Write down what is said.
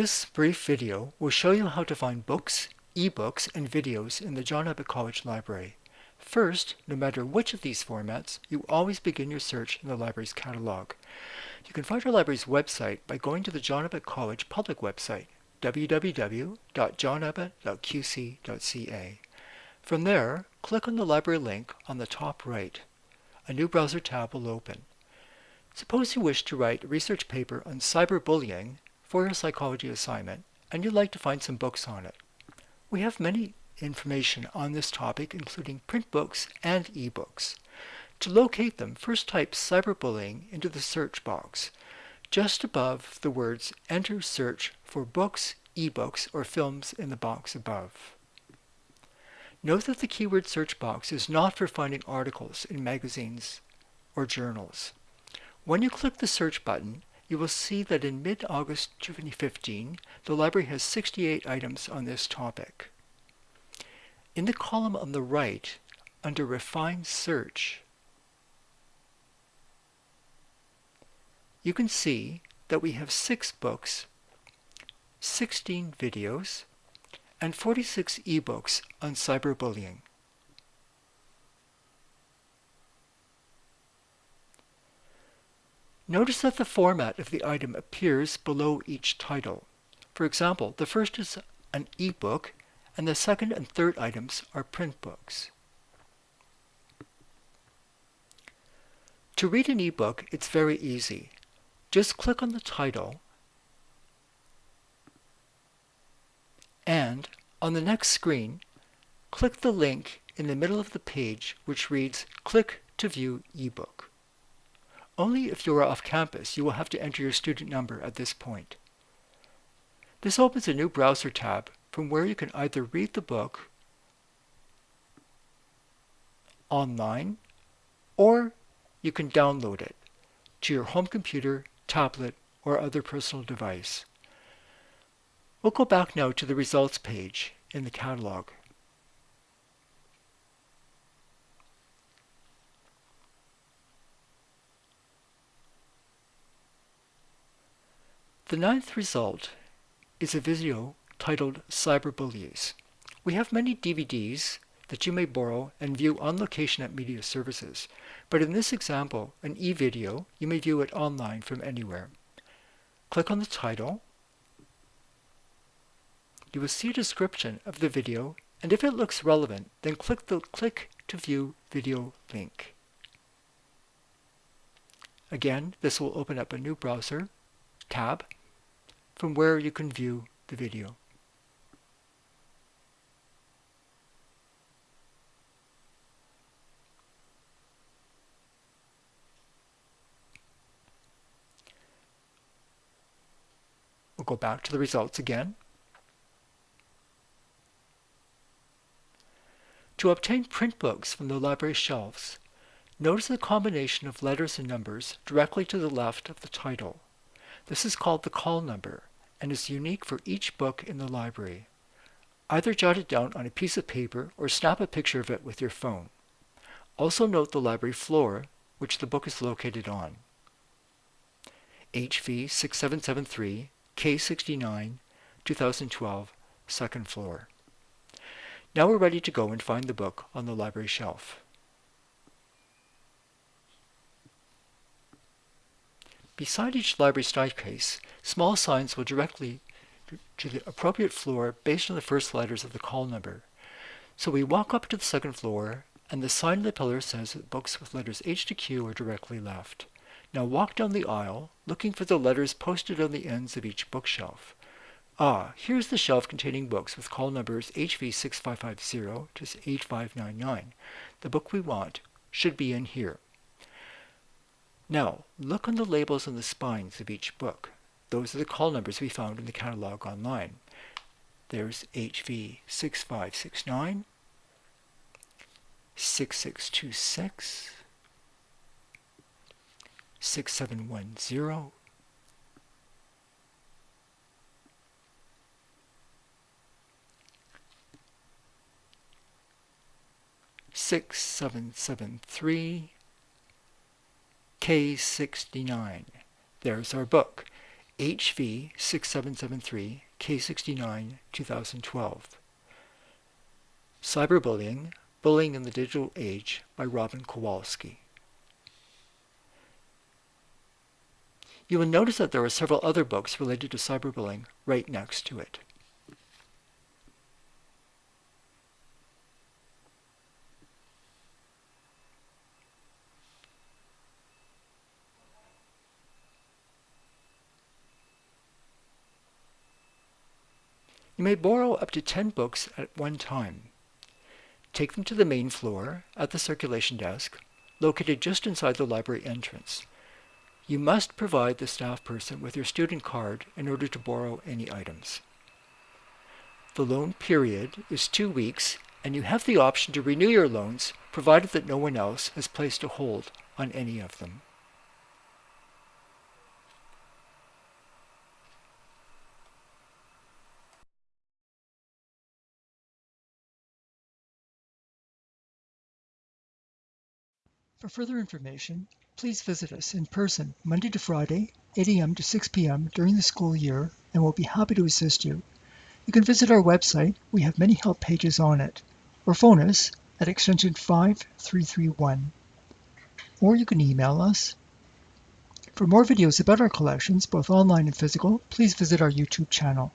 This brief video will show you how to find books, ebooks, and videos in the John Abbott College Library. First, no matter which of these formats, you always begin your search in the library's catalog. You can find our library's website by going to the John Abbott College public website, www.johnabbott.qc.ca. From there, click on the library link on the top right. A new browser tab will open. Suppose you wish to write a research paper on cyberbullying for your psychology assignment, and you'd like to find some books on it. We have many information on this topic, including print books and ebooks. To locate them, first type cyberbullying into the search box. Just above the words, enter search for books, ebooks, or films in the box above. Note that the keyword search box is not for finding articles in magazines or journals. When you click the search button, you will see that in mid-August 2015, the library has 68 items on this topic. In the column on the right, under Refine Search, you can see that we have 6 books, 16 videos, and 46 ebooks on cyberbullying. Notice that the format of the item appears below each title. For example, the first is an ebook, and the second and third items are print books. To read an ebook, it's very easy. Just click on the title, and on the next screen, click the link in the middle of the page which reads Click to view ebook. Only if you are off campus, you will have to enter your student number at this point. This opens a new browser tab from where you can either read the book online or you can download it to your home computer, tablet, or other personal device. We'll go back now to the results page in the catalog. The ninth result is a video titled Cyberbullies. We have many DVDs that you may borrow and view on location at Media Services, but in this example, an e-video, you may view it online from anywhere. Click on the title. You will see a description of the video, and if it looks relevant, then click the Click to View Video link. Again, this will open up a new browser tab from where you can view the video. We'll go back to the results again. To obtain print books from the library shelves, notice the combination of letters and numbers directly to the left of the title. This is called the call number and is unique for each book in the library. Either jot it down on a piece of paper or snap a picture of it with your phone. Also note the library floor, which the book is located on. HV 6773 K69 2012 second floor. Now we're ready to go and find the book on the library shelf. Beside each library staircase, small signs will directly to the appropriate floor based on the first letters of the call number. So we walk up to the second floor, and the sign on the pillar says that books with letters H to Q are directly left. Now walk down the aisle, looking for the letters posted on the ends of each bookshelf. Ah, here's the shelf containing books with call numbers HV6550 to 8599. The book we want should be in here. Now, look on the labels on the spines of each book. Those are the call numbers we found in the catalog online. There's HV 6569, 6626, 6710, Six seven seven three K69. There's our book. HV6773 K69 2012. Cyberbullying, Bullying in the Digital Age by Robin Kowalski. You will notice that there are several other books related to cyberbullying right next to it. You may borrow up to 10 books at one time. Take them to the main floor at the circulation desk, located just inside the library entrance. You must provide the staff person with your student card in order to borrow any items. The loan period is two weeks, and you have the option to renew your loans provided that no one else has placed a hold on any of them. For further information, please visit us in person Monday to Friday, 8 a.m. to 6 p.m. during the school year, and we'll be happy to assist you. You can visit our website, we have many help pages on it, or phone us at extension 5331. Or you can email us. For more videos about our collections, both online and physical, please visit our YouTube channel.